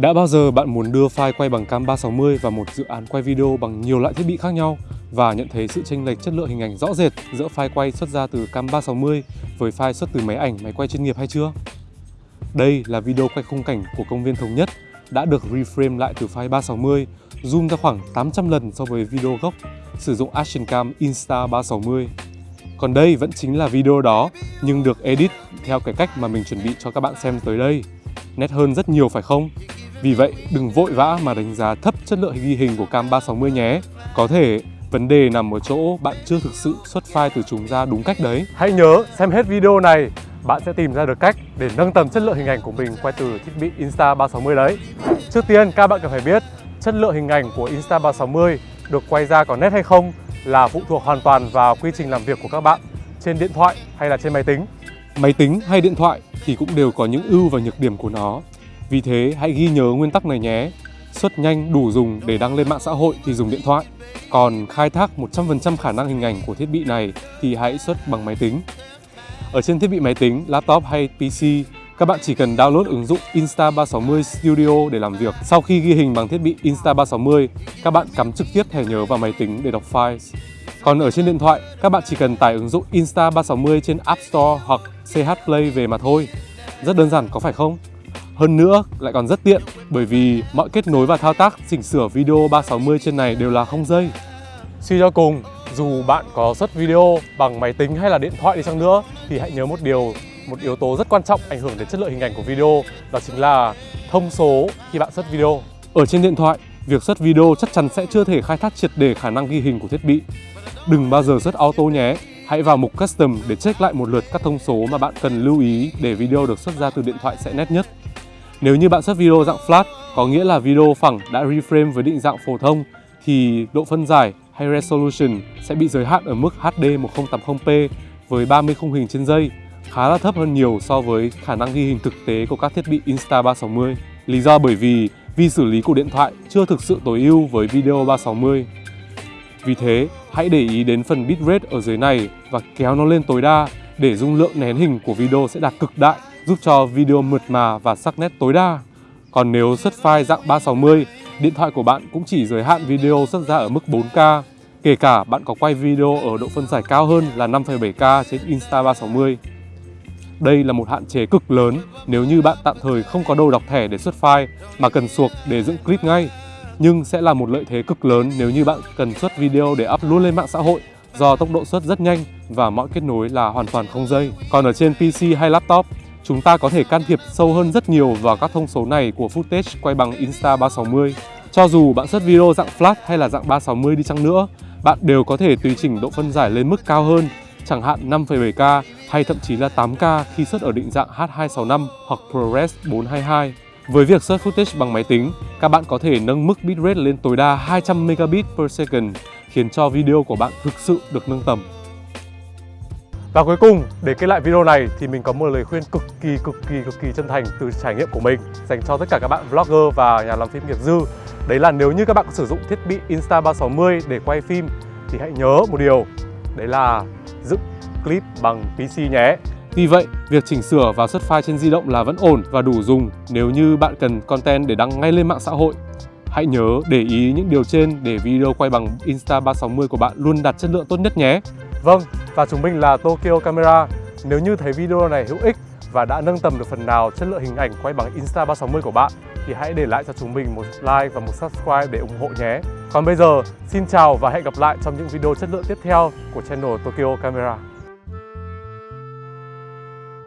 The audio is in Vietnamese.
Đã bao giờ bạn muốn đưa file quay bằng cam 360 vào một dự án quay video bằng nhiều loại thiết bị khác nhau và nhận thấy sự chênh lệch chất lượng hình ảnh rõ rệt giữa file quay xuất ra từ cam 360 với file xuất từ máy ảnh máy quay chuyên nghiệp hay chưa? Đây là video quay khung cảnh của công viên Thống Nhất đã được reframe lại từ file 360, zoom ra khoảng 800 lần so với video gốc, sử dụng Action Cam Insta360. Còn đây vẫn chính là video đó, nhưng được edit theo cái cách mà mình chuẩn bị cho các bạn xem tới đây. Nét hơn rất nhiều phải không? Vì vậy, đừng vội vã mà đánh giá thấp chất lượng ghi hình của cam 360 nhé. Có thể vấn đề nằm ở chỗ bạn chưa thực sự xuất file từ chúng ra đúng cách đấy. Hãy nhớ xem hết video này, bạn sẽ tìm ra được cách để nâng tầm chất lượng hình ảnh của mình quay từ thiết bị Insta360 đấy. Trước tiên, các bạn cần phải biết chất lượng hình ảnh của Insta360 được quay ra có nét hay không là phụ thuộc hoàn toàn vào quy trình làm việc của các bạn trên điện thoại hay là trên máy tính. Máy tính hay điện thoại thì cũng đều có những ưu và nhược điểm của nó. Vì thế hãy ghi nhớ nguyên tắc này nhé. Xuất nhanh đủ dùng để đăng lên mạng xã hội thì dùng điện thoại. Còn khai thác 100% khả năng hình ảnh của thiết bị này thì hãy xuất bằng máy tính. Ở trên thiết bị máy tính, laptop hay PC, các bạn chỉ cần download ứng dụng Insta360 Studio để làm việc. Sau khi ghi hình bằng thiết bị Insta360, các bạn cắm trực tiếp thẻ nhớ vào máy tính để đọc file. Còn ở trên điện thoại, các bạn chỉ cần tải ứng dụng Insta360 trên App Store hoặc CH Play về mà thôi. Rất đơn giản có phải không? Hơn nữa lại còn rất tiện bởi vì mọi kết nối và thao tác chỉnh sửa video 360 trên này đều là không dây. Suy cho cùng, dù bạn có xuất video bằng máy tính hay là điện thoại đi chăng nữa thì hãy nhớ một điều, một yếu tố rất quan trọng ảnh hưởng đến chất lượng hình ảnh của video đó chính là thông số khi bạn xuất video. Ở trên điện thoại, việc xuất video chắc chắn sẽ chưa thể khai thác triệt để khả năng ghi hình của thiết bị. Đừng bao giờ xuất auto nhé. Hãy vào mục Custom để check lại một lượt các thông số mà bạn cần lưu ý để video được xuất ra từ điện thoại sẽ nét nhất. Nếu như bạn xuất video dạng flat, có nghĩa là video phẳng đã reframe với định dạng phổ thông, thì độ phân giải hay resolution sẽ bị giới hạn ở mức HD 1080p với 30 khung hình trên giây, khá là thấp hơn nhiều so với khả năng ghi hình thực tế của các thiết bị Insta360. Lý do bởi vì vi xử lý của điện thoại chưa thực sự tối ưu với video 360. Vì thế, hãy để ý đến phần bitrate ở dưới này và kéo nó lên tối đa để dung lượng nén hình của video sẽ đạt cực đại giúp cho video mượt mà và sắc nét tối đa. Còn nếu xuất file dạng 360, điện thoại của bạn cũng chỉ giới hạn video xuất ra ở mức 4K, kể cả bạn có quay video ở độ phân giải cao hơn là 5,7K trên Insta360. Đây là một hạn chế cực lớn nếu như bạn tạm thời không có đồ đọc thẻ để xuất file mà cần suộc để dựng clip ngay. Nhưng sẽ là một lợi thế cực lớn nếu như bạn cần xuất video để up luôn lên mạng xã hội do tốc độ xuất rất nhanh và mọi kết nối là hoàn toàn không dây. Còn ở trên PC hay laptop, chúng ta có thể can thiệp sâu hơn rất nhiều vào các thông số này của footage quay bằng Insta360. Cho dù bạn xuất video dạng flat hay là dạng 360 đi chăng nữa, bạn đều có thể tùy chỉnh độ phân giải lên mức cao hơn, chẳng hạn 5,7K hay thậm chí là 8K khi xuất ở định dạng H265 hoặc ProRes 422. Với việc xuất footage bằng máy tính, các bạn có thể nâng mức bitrate lên tối đa 200 megabit per second, khiến cho video của bạn thực sự được nâng tầm. Và cuối cùng, để kết lại video này thì mình có một lời khuyên cực kỳ cực kỳ cực kỳ chân thành từ trải nghiệm của mình dành cho tất cả các bạn vlogger và nhà làm phim nghiệp dư. Đấy là nếu như các bạn sử dụng thiết bị Insta360 để quay phim thì hãy nhớ một điều, đấy là dựng clip bằng PC nhé. Vì vậy, việc chỉnh sửa và xuất file trên di động là vẫn ổn và đủ dùng nếu như bạn cần content để đăng ngay lên mạng xã hội. Hãy nhớ để ý những điều trên để video quay bằng Insta360 của bạn luôn đạt chất lượng tốt nhất nhé. Vâng, và chúng mình là Tokyo Camera. Nếu như thấy video này hữu ích và đã nâng tầm được phần nào chất lượng hình ảnh quay bằng Insta360 của bạn thì hãy để lại cho chúng mình một like và một subscribe để ủng hộ nhé. Còn bây giờ, xin chào và hẹn gặp lại trong những video chất lượng tiếp theo của channel Tokyo Camera.